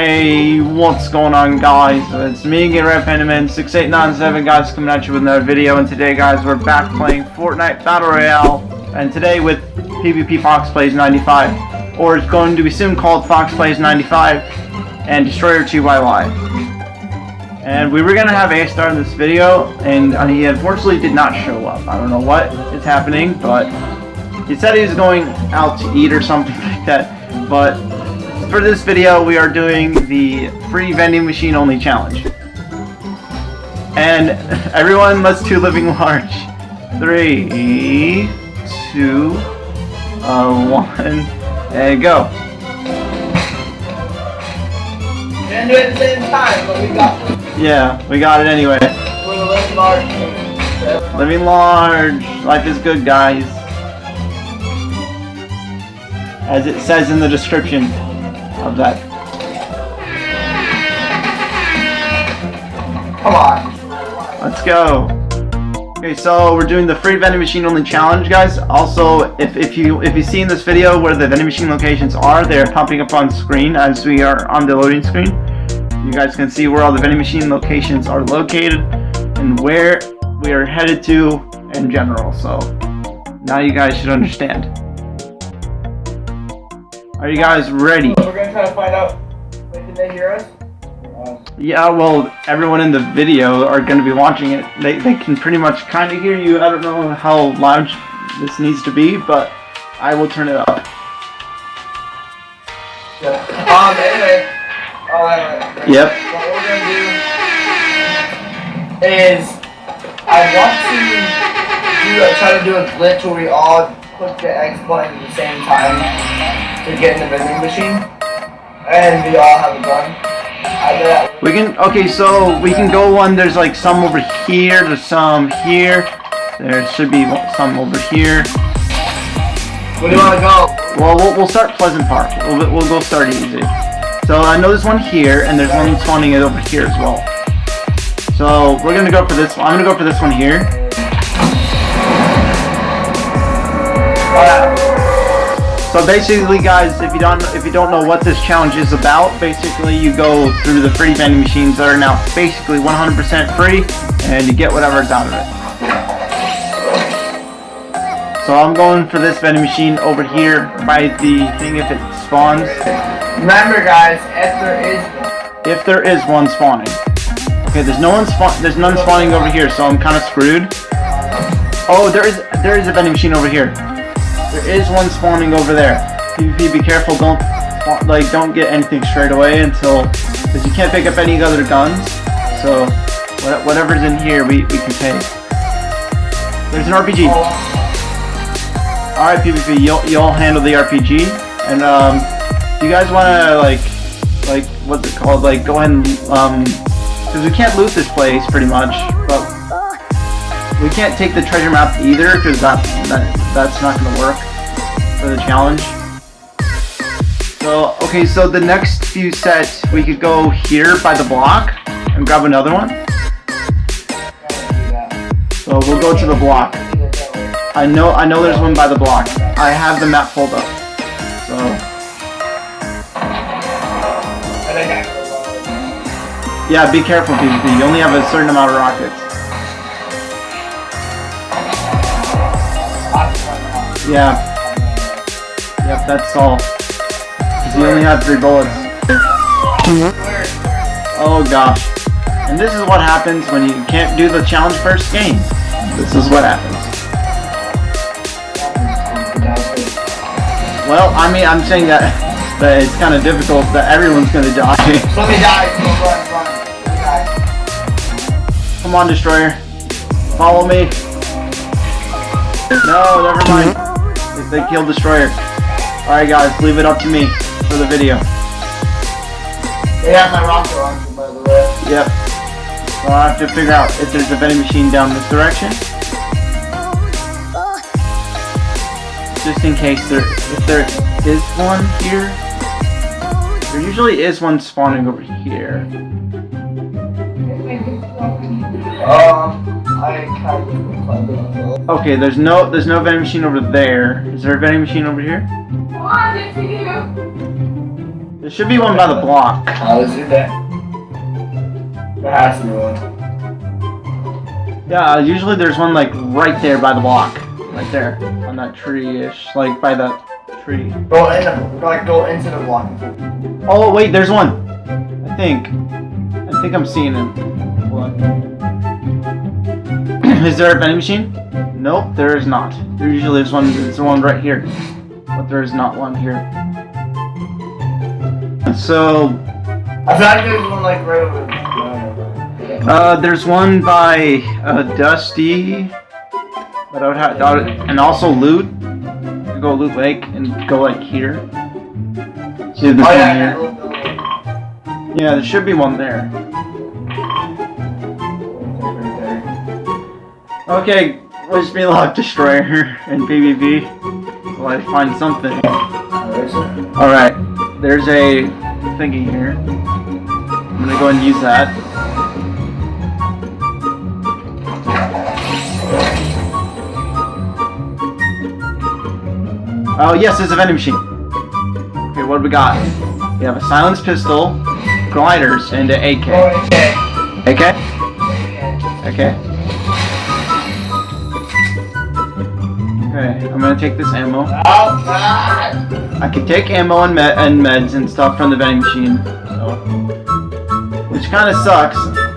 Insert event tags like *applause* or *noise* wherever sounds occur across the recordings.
Hey, what's going on guys? It's me again, Red Pendaman 6897 guys coming at you with another video and today guys we're back playing Fortnite Battle Royale and today with PvP Fox Plays 95 or it's going to be soon called Fox Plays 95 and Destroyer 2YY. And we were gonna have A-Star in this video and uh, he unfortunately did not show up. I don't know what is happening but he said he was going out to eat or something *laughs* like that but for this video, we are doing the free vending machine only challenge. And *laughs* everyone, let's do living large. Three, two, uh, one, and go. Didn't do it at the same time, but we got it. Yeah, we got it anyway. living large. Living large. Life is good, guys. As it says in the description of that. Come on. Let's go. Okay, so we're doing the free vending machine only challenge, guys. Also, if, if you if you see in this video where the vending machine locations are, they are popping up on screen as we are on the loading screen. You guys can see where all the vending machine locations are located and where we are headed to in general. So now you guys should understand. Are you guys ready? We're gonna find out. Wait, did they hear us? Uh, Yeah, well, everyone in the video are going to be watching it. They, they can pretty much kind of hear you. I don't know how loud this needs to be, but I will turn it up. yeah. Um. Anyway. All right. right, right. Yep. What we're gonna do is I want to do a, try to do a glitch where we all click the X button at the same time to get in the vending machine, and we all have a gun. I did that. We can, okay, so we can go one, there's like some over here, there's some here, there should be some over here. Where do you want to go? Well, we'll, we'll start Pleasant Park. We'll, we'll go start easy. So I know there's one here, and there's one spawning it over here as well. So we're gonna go for this one. I'm gonna go for this one here. So basically, guys, if you don't if you don't know what this challenge is about, basically you go through the free vending machines that are now basically 100% free, and you get whatever's out of it. So I'm going for this vending machine over here by the thing if it spawns, Remember, guys, if there is if there is one spawning. Okay, there's no one spawn there's none spawning over here, so I'm kind of screwed. Oh, there is there is a vending machine over here. There is one spawning over there. PvP, be careful. Don't like don't get anything straight away until because you can't pick up any other guns. So whatever's in here, we we can take. There's an RPG. All right, PvP, you'll you'll handle the RPG. And um, you guys want to like like what's it called? Like go ahead and um, because we can't loot this place pretty much, but we can't take the treasure map either because that that that's not gonna work for the challenge. So okay, so the next few sets we could go here by the block and grab another one. So we'll go to the block. I know I know there's one by the block. I have the map pulled up. So yeah, be careful PvP. You only have a certain amount of rockets. Yeah. That's all. you only have three bullets. Oh gosh. And this is what happens when you can't do the challenge first game. This is what happens. Well, I mean, I'm saying that, *laughs* that it's kind of difficult that everyone's gonna die. Let me die. Go run, run. Let me die. Come on, Destroyer. Follow me. No, never mind. They, they killed Destroyer. Alright guys, leave it up to me for the video. They have my rocket launcher, by the way. Yep. So I'll have to figure out if there's a vending machine down this direction. Just in case there, if there is one here. There usually is one spawning over here. Um, I kind of clever. Okay, there's no, there's no vending machine over there. Is there a vending machine over here? There should be one by the block. Oh, is it there? Has to be one. Yeah, usually there's one like right there by the block. Right there. On that tree-ish. Like by that tree. Go in the, like, go into the block. Oh wait, there's one. I think. I think I'm seeing him. On. *coughs* is there a vending machine? Nope, there is not. There usually is one. There's one right here, but there is not one here. So I feel like there's one, like, right over there. uh, there's one by uh, Dusty, but I would have, I would- and also Loot. You Go Loot Lake and go like here. See if there's Oh, one yeah, here. little building. Yeah, there should be one there. Okay, wish me luck, Destroyer and PvP. Till I find something. Alright, there's a thingy here. I'm gonna go and use that. Oh, yes, there's a vending machine. Okay, what do we got? We have a silenced pistol, gliders, and an AK. AK? Okay. Okay, I'm gonna take this ammo. Oh, God! I can take ammo and, med and meds and stuff from the vending machine, so. which kind of sucks.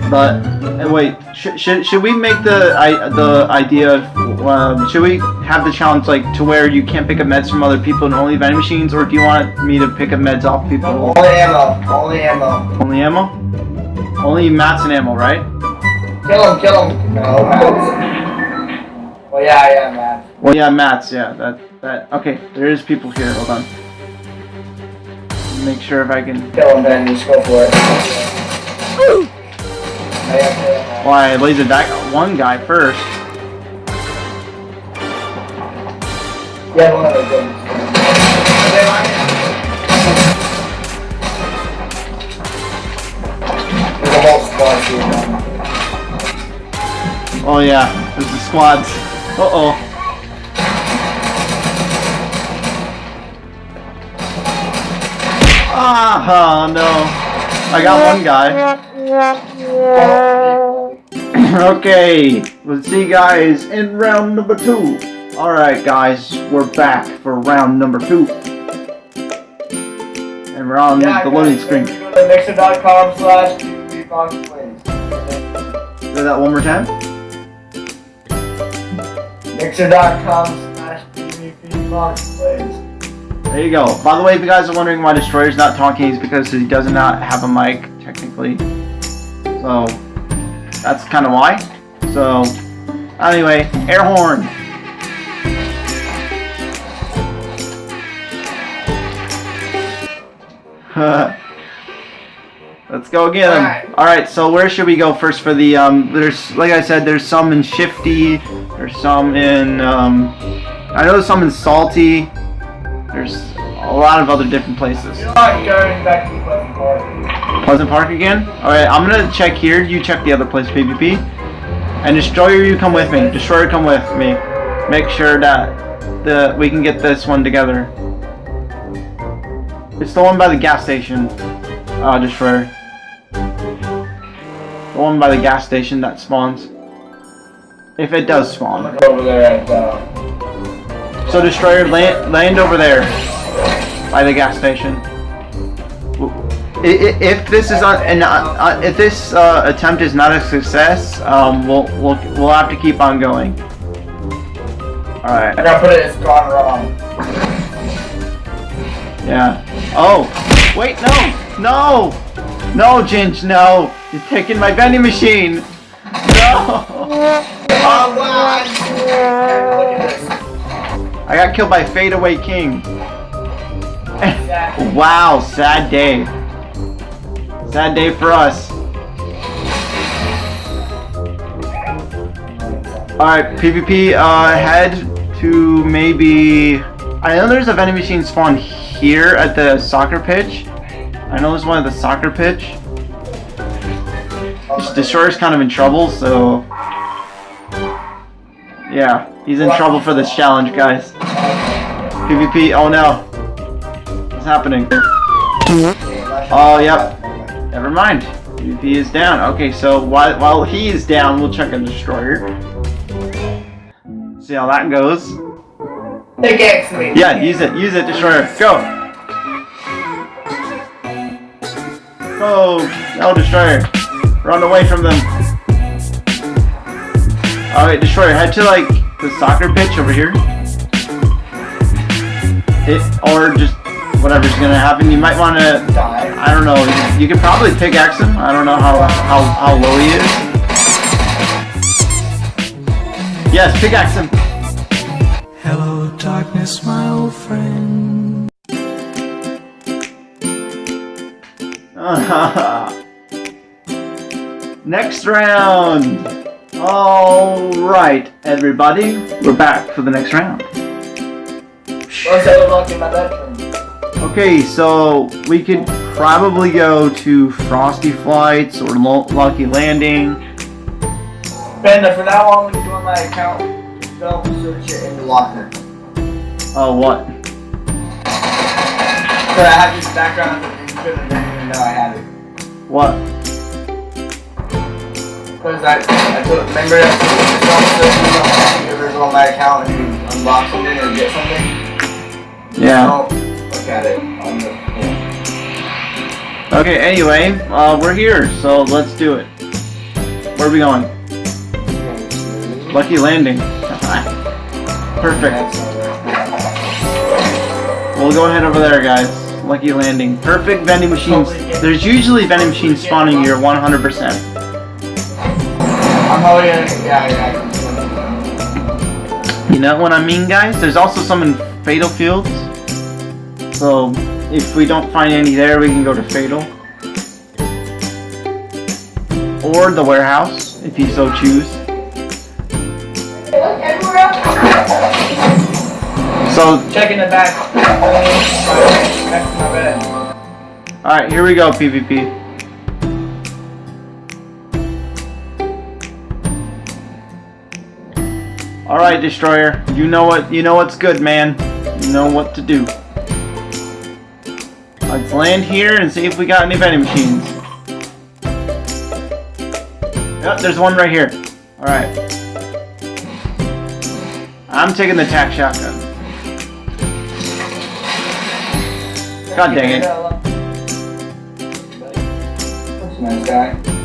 But uh, wait, sh should should we make the I the idea of um, should we have the challenge like to where you can't pick up meds from other people and only vending machines, or do you want me to pick up meds off people? Only ammo. Only ammo. Only ammo? Only mats and ammo, right? Kill him, kill him. No. Well, yeah, yeah, Matt. Well, yeah, mats. Yeah, that that. Okay, there is people here. Hold on. Make sure if I can. Kill him, then just go for it. To- Well, I lasered that one guy first. Yeah, one of those guns. There's a whole squad here. Oh yeah, there's the squads. Uh Ah, no. I got one guy. *clears throat* okay, let's see guys in round number two. Alright guys, we're back for round number two. And we're on Yeah, the loading screen. Go to mixer.com slash. Say that one more time. Mixer.com slash please. There you go. By the way, if you guys are wondering why Destroyer's not talking, it's because he does not have a mic, technically. So, that's kind of why. So, anyway, air horn. *laughs* Let's go again. Alright. Alright, so where should we go first for the, um, there's, like I said, there's some in Shifty, there's some in, um, I know there's some in Salty, there's a lot of other different places. You're not going back to Pleasant Park. Pleasant Park again? Alright, I'm gonna check here, you check the other place, PvP. And Destroyer, you come with me. Destroyer, come with me. Make sure that the we can get this one together. It's the one by the gas station, uh, Destroyer. The one by the gas station that spawns. If it does spawn. Over there at uh, So Destroyer, land, land over there. By the gas station. If this is on, and uh, uh, if this uh, attempt is not a success, um, we'll we'll we'll have to keep on going. All right. I gotta put it, it's gone wrong. Yeah. Oh, wait, no, no, no, Ginge, no! You're taking my vending machine. No. *laughs* I got killed by Fadeaway King. *laughs* Wow, sad day. Sad day for us. Alright, PvP, uh, head to maybe... I know there's a vending machine spawn here at the soccer pitch. I know there's one at the soccer pitch. Destroyer's kind of in trouble, so... Yeah, he's in trouble for this challenge, guys. PvP, oh no. What's happening? Oh, yep. Never mind. PvP is down. Okay, so while, while he is down, we'll check a destroyer. See how that goes. Pickaxe me. Yeah, use it. Use it, destroyer. Go. Go. No, destroyer. Run away from them. Alright, destroyer. Head to like the soccer pitch over here. It or just whatever's gonna happen. You might want to. Die. I don't know. You could probably pickaxe him. I don't know how how how low he is. Yes, pickaxe him. Hello, darkness, my old friend. *laughs* next round. All right, everybody, we're back for the next round. What's that look in my bedroom? Okay, so we could probably go to Frosty Flights or Lucky Landing. Brenda, for now on, when you on my account, don't search it in the locker. Oh, what? But I have this background you couldn't even know I had it. What? Because I, I told, remember that don't search it, don't you ever go on my account and you unlock something or get something? Yeah. Don't look at it on the, yeah. Okay, anyway, uh, we're here, so let's do it. Where are we going? Lucky Landing. *laughs* Perfect. We'll go ahead over there, guys. Lucky Landing. Perfect vending machines. There's usually vending machines spawning here 100%. Yeah, yeah. You know what I mean, guys? There's also some in Fatal Fields. So, if we don't find any there, we can go to Fatal. Or the warehouse, if you so choose. So, checking the back. Next to my bed. alright, here we go, PvP. Alright, Destroyer. You know what you know what's good, man. You know what to do. Let's land here and see if we got any vending machines. Yep, there's one right here. Alright. I'm taking the tac shotgun. God dang it. Nice guy.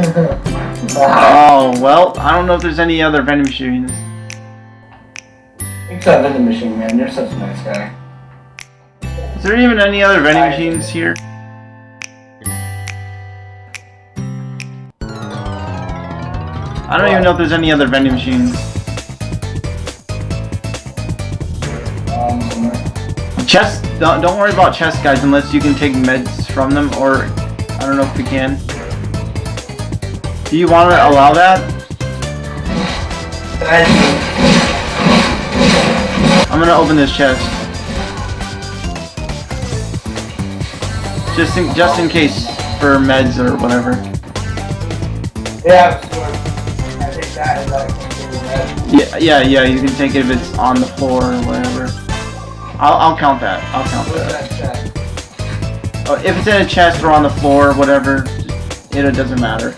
Oh, well, I don't know if there's any other vending machines. For vending machine, man. You're such a nice guy. Is there even any other vending machines here? I don't even know if there's any other vending machines. Um, Chest, don't, don't worry about chests, guys, unless you can take meds from them, or I don't know if we can. Do you want to allow that? I'm gonna open this chest. Just in, just in case for meds or whatever. yeah. I take that as like that. Yeah, yeah, yeah. You can take it if it's on the floor or whatever. I'll, I'll count that. I'll count that. Oh, if it's in a chest or on the floor or whatever, it doesn't matter.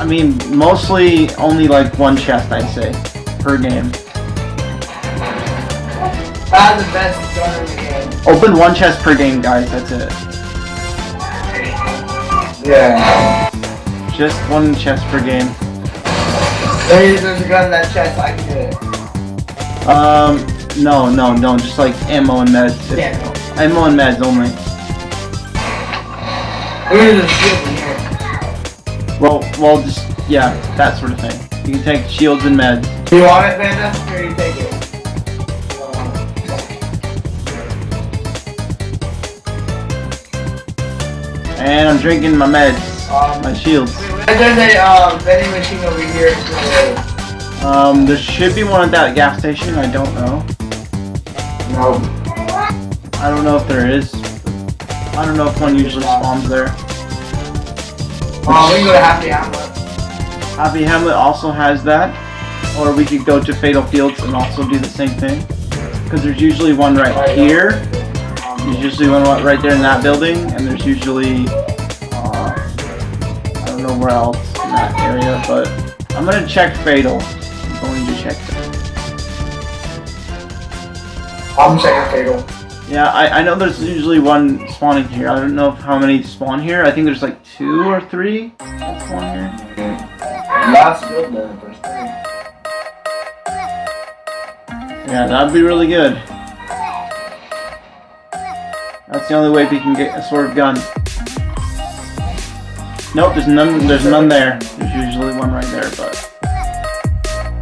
I mean, mostly only like one chest, I'd say, per game. The best gun in the game. Open one chest per game, guys. That's it. Yeah. Just one chest per game. There's, there's a gun in that chest. I can get it. Um, no, no, no. Just like ammo and meds. Yeah. Ammo and meds only. There's a shield in here. Well, well, just yeah, that sort of thing. You can take shields and meds. Do you want it, Panda? Here, you take it. And I'm drinking my meds, Um, my shields. there's a um, vending machine over here. So, Um, there should be one at that gas station. I don't know. no. I don't know if there is. I don't know if one usually spawns there. Um, we can go to Happy Hamlet. Happy Hamlet also has that. Or we could go to Fatal Fields and also do the same thing. Because there's usually one right here. There's usually one right there in that building, and there's usually uh, I don't know where else in that area, but I'm gonna check Fatal. I'm going to check. I'm checking fatal. Yeah, I, I know there's usually one spawning here. I don't know how many spawn here. I think there's like two or three that spawn here. Last build then first. Yeah, that'd be really good. That's the only way we can get a sort of gun. Nope, there's none. There's none there. There's usually one right there, but.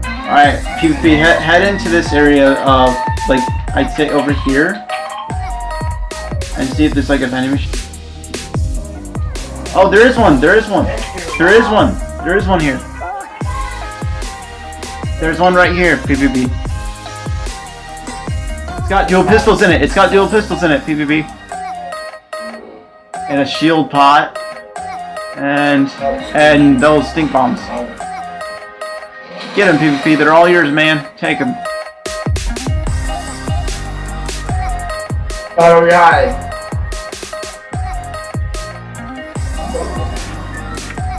All right, PvP, head, head into this area of like I'd say over here, and see if there's like a vending machine. Oh, there is one. There is one. There is one. There is one here. There's one right here, PvP. It's got dual pistols in it. It's got dual pistols in it, PvP. And a shield pot. And and those stink bombs. Get them, PvP. They're all yours, man. Take them. Alright.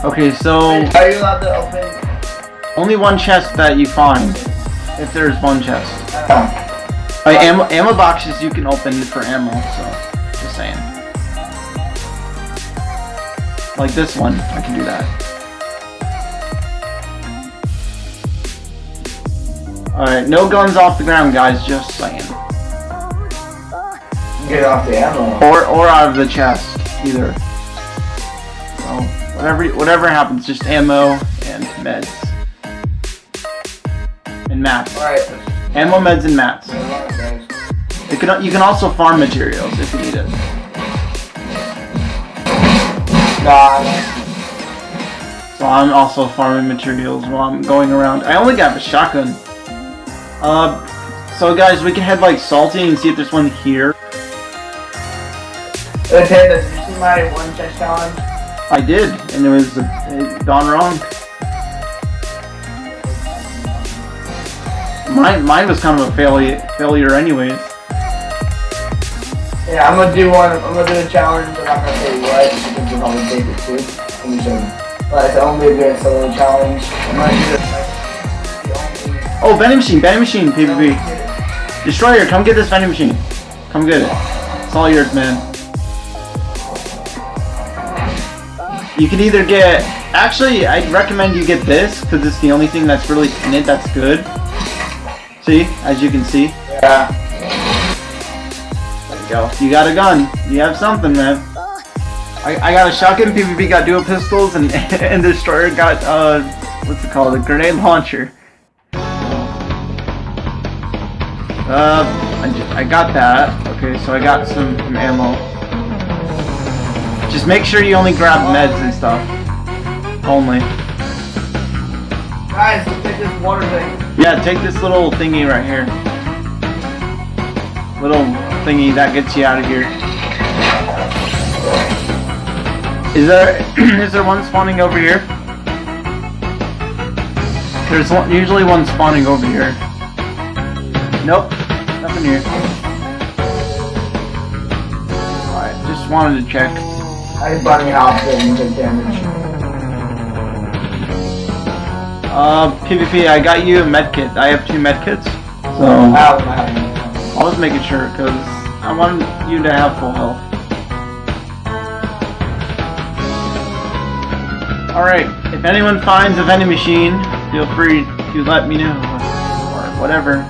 Okay, so Are you allowed to open? only one chest that you find. If there's one chest. Oh. Like, ammo, ammo boxes you can open for ammo, so just saying. Like this one, I can do that. Alright, no guns off the ground, guys, just saying. Get off the ammo. Or or out of the chest, either. So whatever whatever happens, just ammo and meds. And mats. Alright. Ammo, meds, and mats. You can you can also farm materials if you need it. Nah. So I'm also farming materials while I'm going around. I only got a shotgun. Uh, so guys, we can head like salty and see if there's one here. Did you see my one chest challenge? I did, and it was uh, gone wrong. Mine, mine was kind of a failure, failure anyways. Yeah, I'm gonna do one. I'm gonna do a challenge. I'm not gonna say what because probably take it too. Let me show you. But it's only a good solo challenge. I'm gonna do only. Oh, vending machine, vending machine, PvP. Destroyer, come get this vending machine. Come get it. It's all yours, man. You can either get... Actually, I'd recommend you get this, because it's the only thing that's really in it that's good. See? As you can see. Yeah. There you go. You got a gun. You have something, man. I, I got a shotgun, PvP got dual pistols, and, *laughs* and Destroyer got, uh, what's it called? A grenade launcher. Uh, I, ju- I got that. Okay, so I got some, some ammo. Just make sure you only grab meds and stuff. Only. Guys, take this water thing. Yeah, take this little thingy right here. Little thingy that gets you out of here. Is there *clears throat* is there one spawning over here? There's one, usually one spawning over here. Nope, nothing here. Alright, just wanted to check. I bunny hopped in and took damage. Uh, PvP, I got you a medkit. I have two medkits. So, Ow. I was making sure because I wanted you to have full health. Alright, if anyone finds a vending machine, feel free to let me know. Or whatever.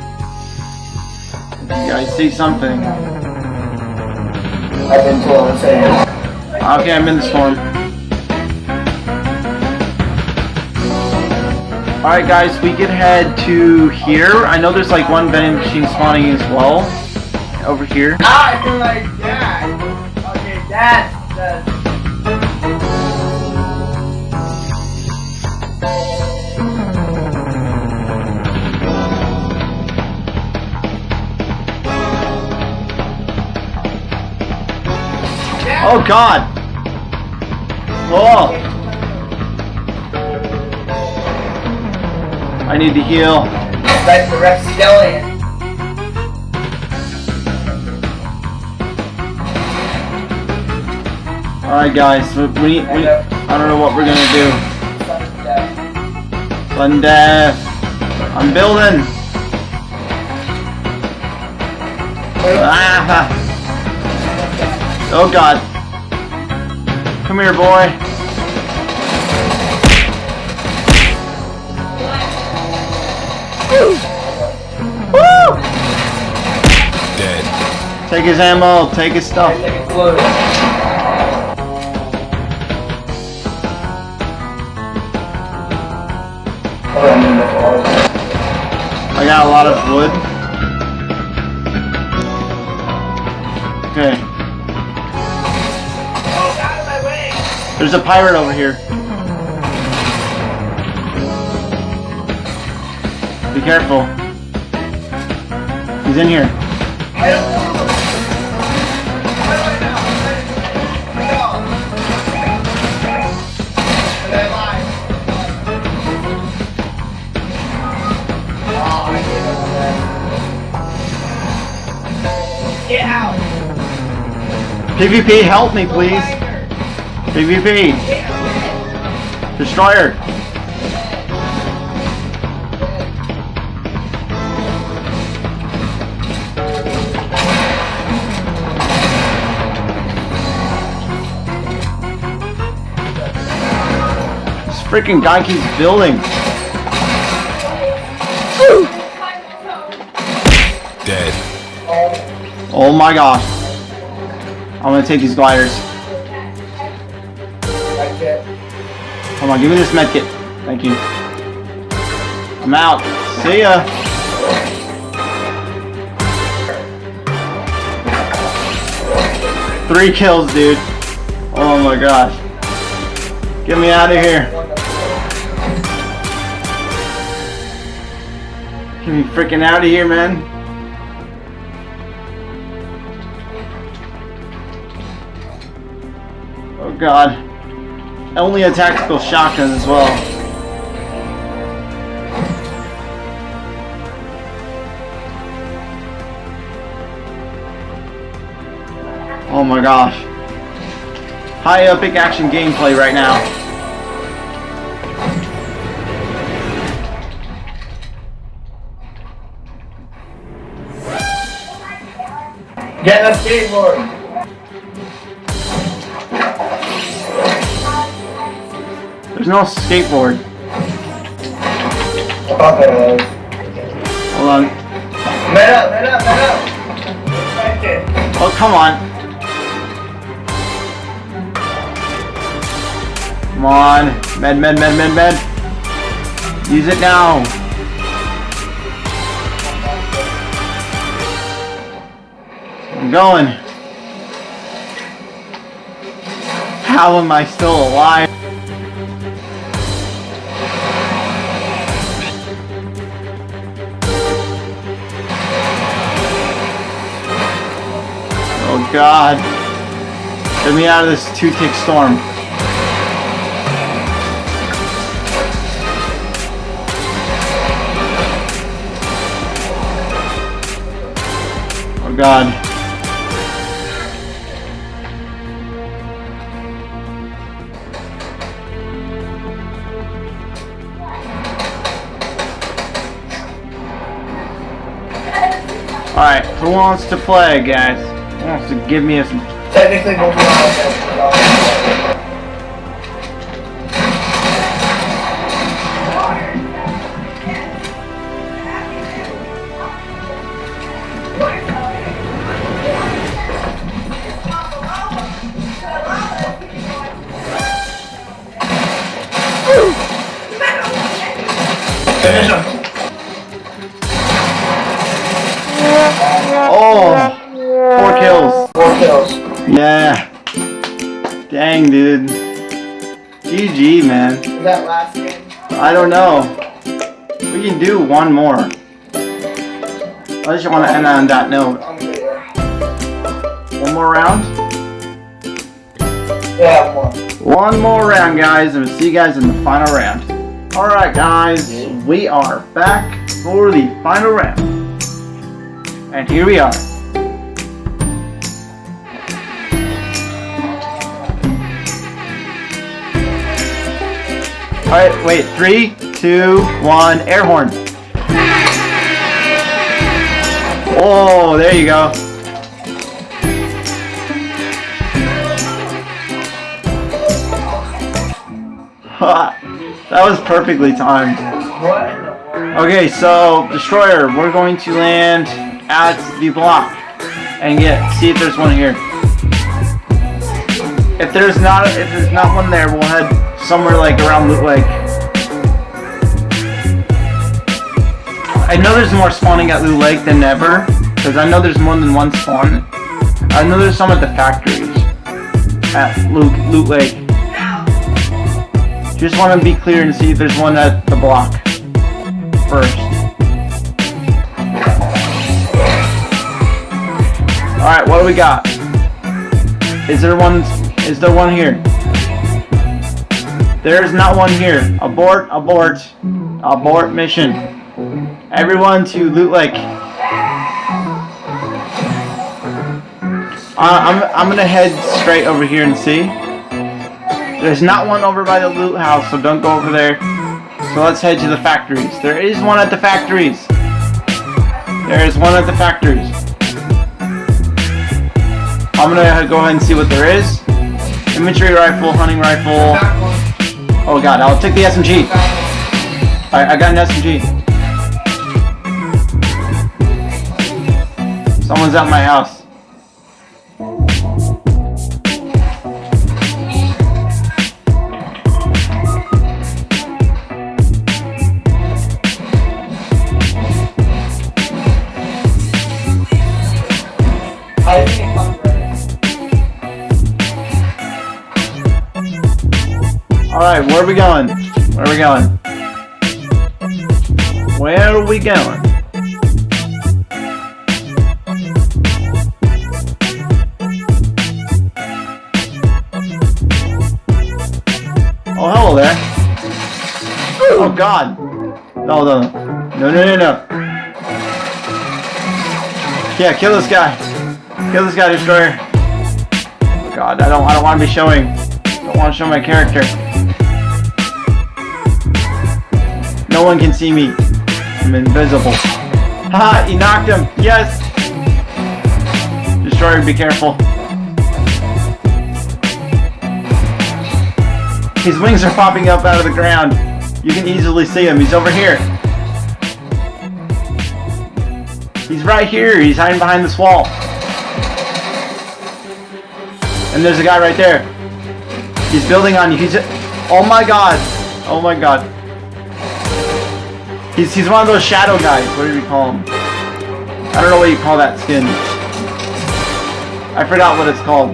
If you guys see something. I've been told to say it. Okay, I'm in the storm. Alright guys, we can head to here. I know there's like one vending machine spawning as well. Over here. Ah, I feel like dad. Okay, dad. Dad. Oh god! Oh! I need to heal. Right for Repsidelian. Alright guys, we, we, we, I don't know what we're gonna do. Thunder. death. I'm building. Ah. Oh god. Come here, boy. Woo! Dead. Take his ammo, take his stuff. I got a lot of wood. There's a pirate over here. Be careful. He's in here. Get out! PvP, help me, please. PvP. Destroyer. This freaking guy keeps building. Dead. Oh my gosh. I'm gonna take these gliders. Come on, give me this medkit. Thank you. I'm out. See ya. Three kills, dude. Oh my gosh. Get me out of here. Get me freaking out of here, man. Oh god. Only a tactical shotgun as well. Oh my gosh. High epic action gameplay right now. Get the skateboard! There's no skateboard. Hold on. Man up, man up, man up! Oh, come on. Come on. Med, med, med, med, med. Use it now. I'm going. How am I still alive? God. Get me out of this two-tick storm. Oh god. Alright, who wants to play, guys? Wants to give me a Technically, don't know. We can do one more. I just want to end on that note. One more round? Yeah, one. One more round, guys, and we'll see you guys in the final round. Alright, guys, we are back for the final round. And here we are. Alright, wait. Three, two, one. Air horn. Oh, there you go. *laughs* that was perfectly timed. Okay, so destroyer, we're going to land at the block and get see if there's one here. If there's not if there's not one there, we'll head somewhere like around Loot Lake. I know there's more spawning at Loot Lake than ever, because I know there's more than one spawn. I know there's some at the factories at Loot, Loot Lake. Just want to be clear and see if there's one at the block first. Alright, what do we got? Is there one is there one here? There is not one here. Abort, abort, abort mission. Everyone to Loot Lake. Uh, I'm, I'm gonna head straight over here and see. There's not one over by the loot house, so don't go over there. So let's head to the factories. There is one at the factories. There is one at the factories. I'm gonna go ahead and see what there is. Infantry rifle, hunting rifle. Oh god, I'll take the SMG. I, I got an SMG. Someone's at my house. Alright, where are we going? Where are we going? Where are we going? Oh, hello there. Oh, God. No, no, no. No, no, no, no. Yeah, kill this guy. Kill this guy, Destroyer. God, I don't, I don't want to be showing. Don't want to show my character. No one can see me. I'm invisible. Haha, he knocked him. Yes. Destroyer, be careful. His wings are popping up out of the ground. You can easily see him. He's over here. He's right here. He's hiding behind this wall. And there's a guy right there. He's building on you. He's. Oh my god. Oh my god. He's he's one of those shadow guys. What do you call him? I don't know what you call that skin. I forgot what it's called.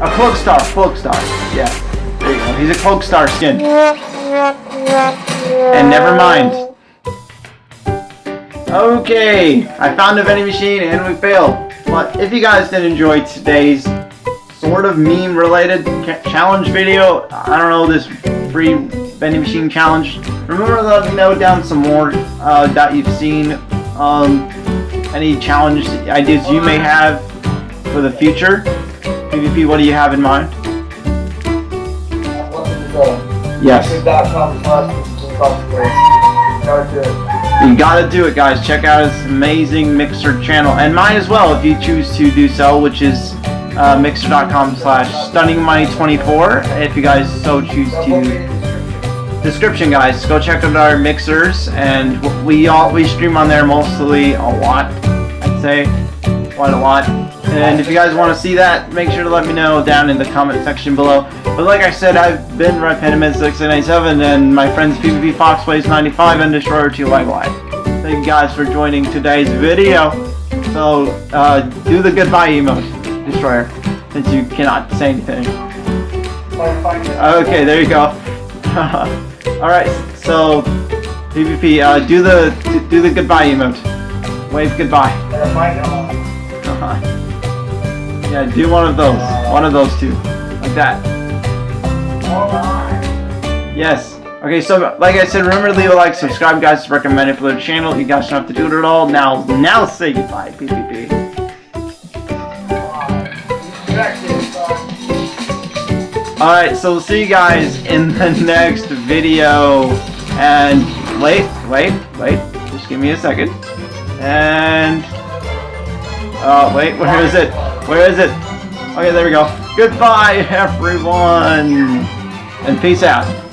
A cloak star. Cloak star. Yeah. There you go. He's a cloak star skin. And never mind. Okay, I found a vending machine and we failed. But if you guys did enjoy today's sort of meme related challenge video, I don't know, this free vending machine challenge, remember to let me know down some more uh, that you've seen, um, any challenge ideas you may have for the future. PvP, what do you have in mind? What's in the zone? Yes. YouTube.com slash copyright. Gotta do it. You gotta do it, guys. Check out his amazing Mixer channel, and mine as well, if you choose to do so, which is uh, mixer.com slash stunningmoney24, if you guys so choose to. Description, guys. Go check out our mixers, and we all we stream on there mostly a lot. I'd say quite a lot. And if you guys want to see that, make sure to let me know down in the comment section below. But like I said, I've been Red Peniment 697 and my friends PvP Fox Plays 95 and Destroyer 2 Live Live. Thank you guys for joining today's video. So, uh, do the goodbye emote, Destroyer, since you cannot say anything. It. Okay, there you go. *laughs* Alright, so, PvP, uh, do the, do, the goodbye emote. Wave goodbye. It all. *laughs* yeah, do one of those. One of those two. Like that. Yes. Okay, so like I said, remember to leave a like, subscribe, guys. It's recommended for the channel. You guys don't have to do it at all. Now, now say goodbye, PvP. Alright. So we'll see you guys in the *laughs* next video. And wait, wait, wait. Just give me a second. And uh wait, where is it? Where is it? Okay, there we go. Goodbye *laughs* everyone. And peace out.